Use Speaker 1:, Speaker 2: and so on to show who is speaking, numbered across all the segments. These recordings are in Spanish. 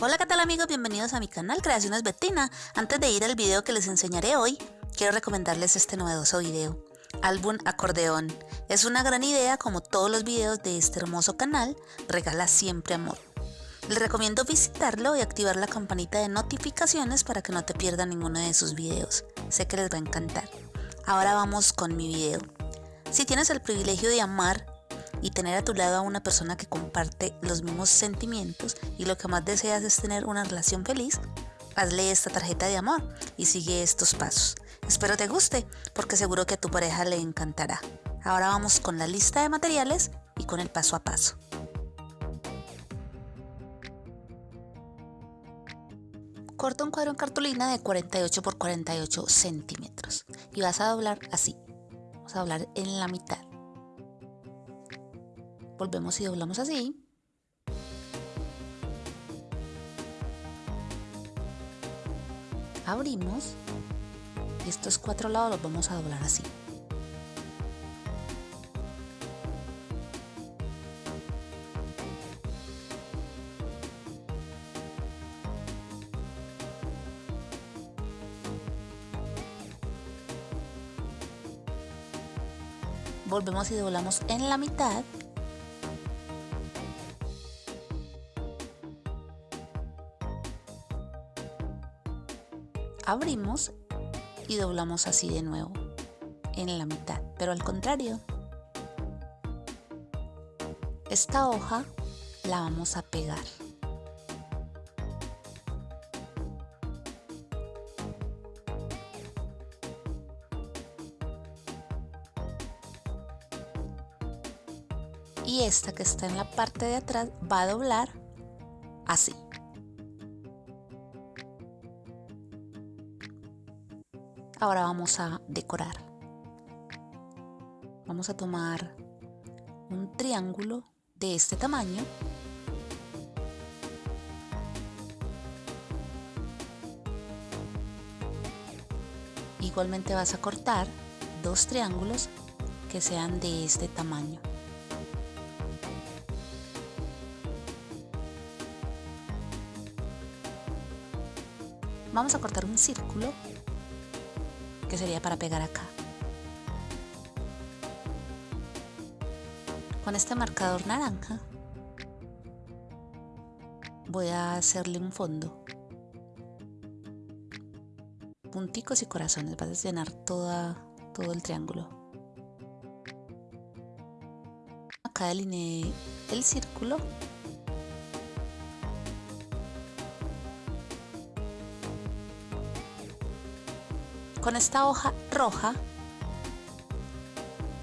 Speaker 1: Hola qué tal amigos, bienvenidos a mi canal Creaciones Bettina. Antes de ir al video que les enseñaré hoy, quiero recomendarles este novedoso video. Álbum acordeón. Es una gran idea como todos los videos de este hermoso canal, regala siempre amor. Les recomiendo visitarlo y activar la campanita de notificaciones para que no te pierdan ninguno de sus videos. Sé que les va a encantar. Ahora vamos con mi video. Si tienes el privilegio de amar y tener a tu lado a una persona que comparte los mismos sentimientos y lo que más deseas es tener una relación feliz, hazle esta tarjeta de amor y sigue estos pasos. Espero te guste porque seguro que a tu pareja le encantará. Ahora vamos con la lista de materiales y con el paso a paso. Corta un cuadro en cartulina de 48 por 48 centímetros y vas a doblar así. Vamos a doblar en la mitad volvemos y doblamos así. Abrimos estos cuatro lados los vamos a doblar así. volvemos y doblamos en la mitad abrimos y doblamos así de nuevo en la mitad, pero al contrario. Esta hoja la vamos a pegar. Y esta que está en la parte de atrás va a doblar así. Ahora vamos a decorar. Vamos a tomar un triángulo de este tamaño igualmente vas a cortar dos triángulos que sean de este tamaño vamos a cortar un círculo sería para pegar acá. Con este marcador naranja voy a hacerle un fondo. Punticos y corazones, vas a llenar toda, todo el triángulo. Acá delineé el círculo Con esta hoja roja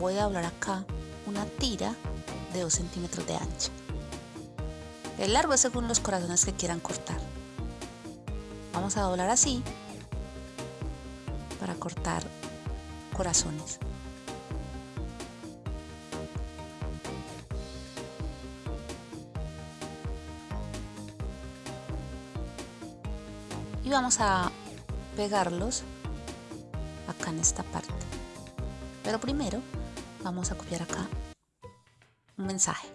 Speaker 1: voy a doblar acá una tira de 2 centímetros de ancha. El largo es según los corazones que quieran cortar. Vamos a doblar así para cortar corazones. Y vamos a pegarlos acá en esta parte. Pero primero vamos a copiar acá un mensaje.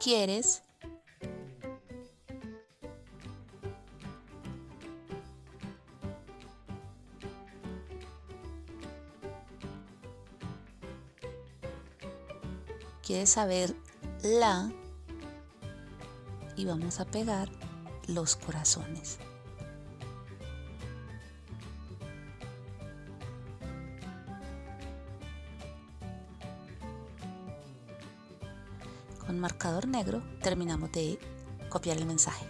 Speaker 1: ¿Quieres? ¿Quieres saber la y vamos a pegar los corazones. Con marcador negro terminamos de copiar el mensaje.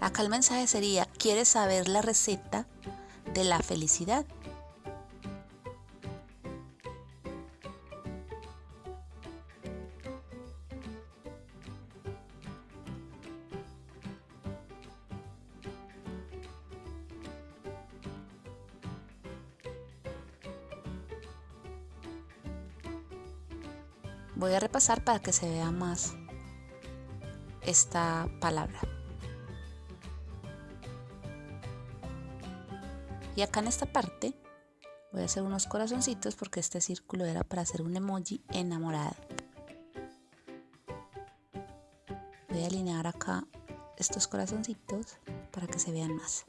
Speaker 1: Acá el mensaje sería, ¿quieres saber la receta de la felicidad. Voy a repasar para que se vea más esta palabra. Y acá en esta parte voy a hacer unos corazoncitos porque este círculo era para hacer un emoji enamorado. Voy a alinear acá estos corazoncitos para que se vean más.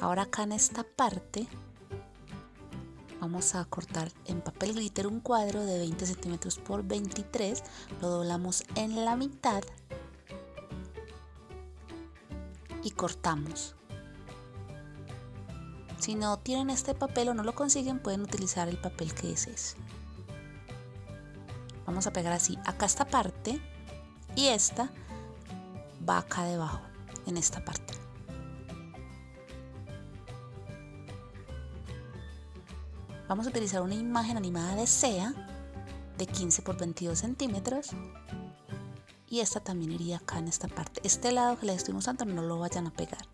Speaker 1: Ahora acá en esta parte vamos a cortar en papel glitter un cuadro de 20 centímetros por 23 lo doblamos en la mitad y cortamos si no tienen este papel o no lo consiguen pueden utilizar el papel que es ese vamos a pegar así acá esta parte y esta va acá debajo en esta parte Vamos a utilizar una imagen animada de SEA de 15 por 22 centímetros y esta también iría acá en esta parte. Este lado que les estoy mostrando no lo vayan a pegar.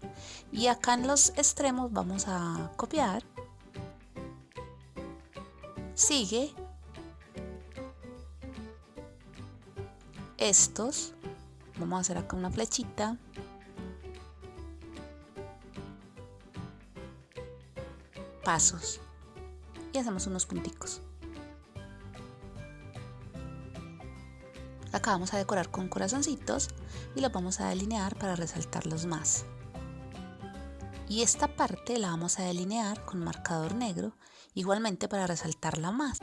Speaker 1: Y acá en los extremos vamos a copiar. Sigue. Estos. Vamos a hacer acá una flechita. Pasos y hacemos unos punticos. Acá vamos a decorar con corazoncitos y los vamos a delinear para resaltarlos más. Y esta parte la vamos a delinear con marcador negro, igualmente para resaltarla más.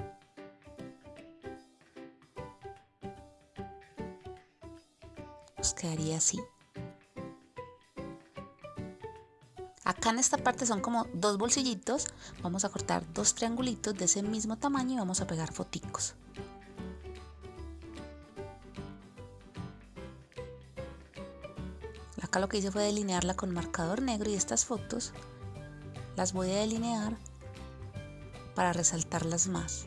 Speaker 1: Nos quedaría así. Acá en esta parte son como dos bolsillitos, vamos a cortar dos triangulitos de ese mismo tamaño y vamos a pegar foticos. Acá lo que hice fue delinearla con marcador negro y estas fotos las voy a delinear para resaltarlas más.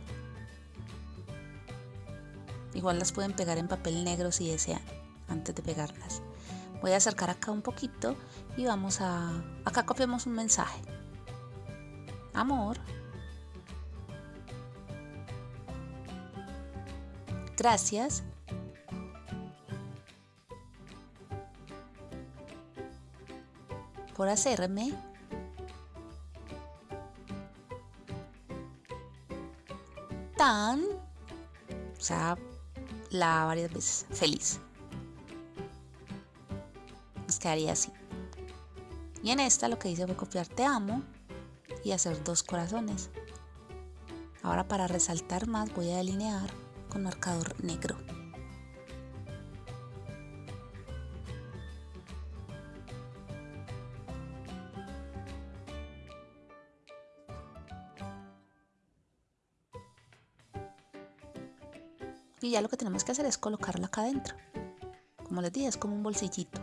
Speaker 1: Igual las pueden pegar en papel negro si desean antes de pegarlas. Voy a acercar acá un poquito y vamos a... Acá copiamos un mensaje. Amor. Gracias. Por hacerme tan, o sea, la varias veces, feliz quedaría así. Y en esta lo que hice fue copiar te amo y hacer dos corazones. Ahora para resaltar más voy a delinear con marcador negro. Y ya lo que tenemos que hacer es colocarla acá adentro. Como les dije, es como un bolsillito.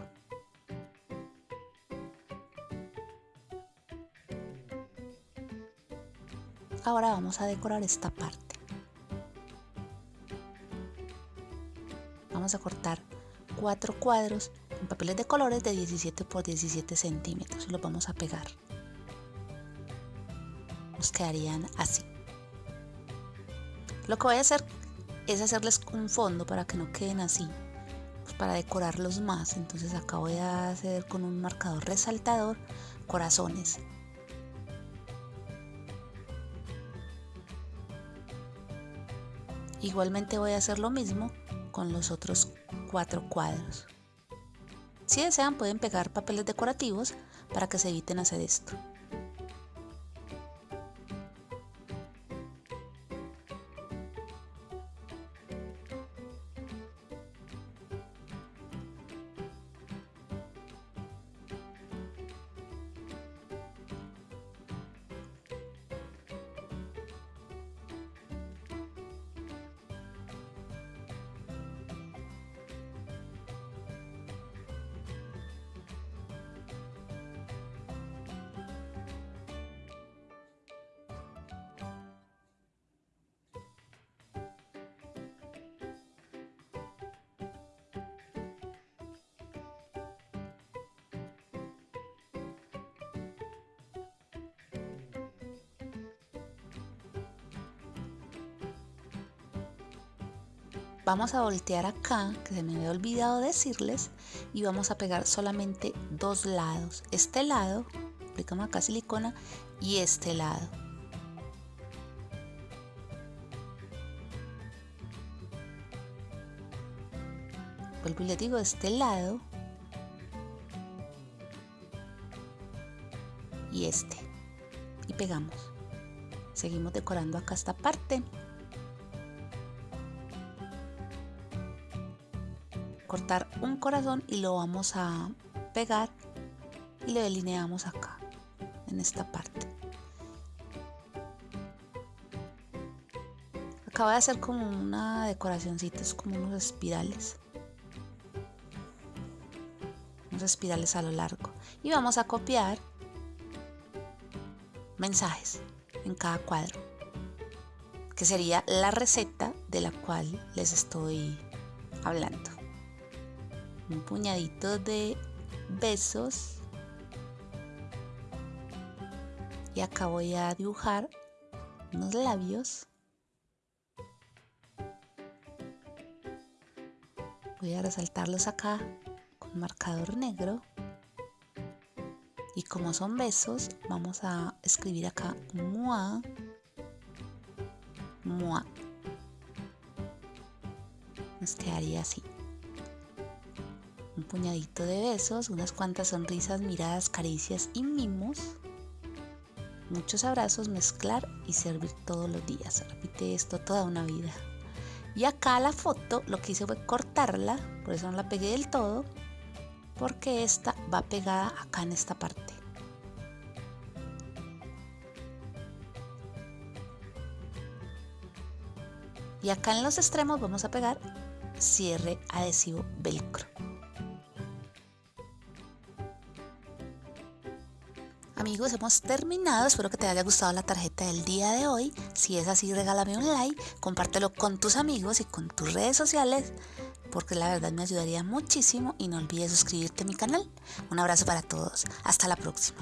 Speaker 1: Ahora vamos a decorar esta parte. Vamos a cortar cuatro cuadros en papeles de colores de 17 por 17 centímetros y los vamos a pegar. Nos quedarían así. Lo que voy a hacer es hacerles un fondo para que no queden así, pues para decorarlos más. Entonces acá voy a hacer con un marcador resaltador corazones Igualmente voy a hacer lo mismo con los otros cuatro cuadros. Si desean pueden pegar papeles decorativos para que se eviten hacer esto. Vamos a voltear acá, que se me había olvidado decirles, y vamos a pegar solamente dos lados. Este lado, aplicamos acá silicona, y este lado. Vuelvo y les digo, este lado y este. Y pegamos. Seguimos decorando acá esta parte. Un corazón y lo vamos a pegar y lo delineamos acá, en esta parte. Acaba de hacer como una decoracióncita, es como unos espirales. Unos espirales a lo largo. Y vamos a copiar mensajes en cada cuadro, que sería la receta de la cual les estoy hablando. Un puñadito de besos. Y acá voy a dibujar unos labios. Voy a resaltarlos acá con marcador negro. Y como son besos, vamos a escribir acá moi, moi. Nos quedaría así. Puñadito de besos, unas cuantas sonrisas, miradas, caricias y mimos. Muchos abrazos, mezclar y servir todos los días. Repite esto toda una vida. Y acá la foto lo que hice fue cortarla, por eso no la pegué del todo, porque esta va pegada acá en esta parte. y acá en los extremos vamos a pegar cierre adhesivo velcro. Amigos, hemos terminado. Espero que te haya gustado la tarjeta del día de hoy. Si es así, regálame un like, compártelo con tus amigos y con tus redes sociales, porque la verdad me ayudaría muchísimo y no olvides suscribirte a mi canal. Un abrazo para todos. Hasta la próxima.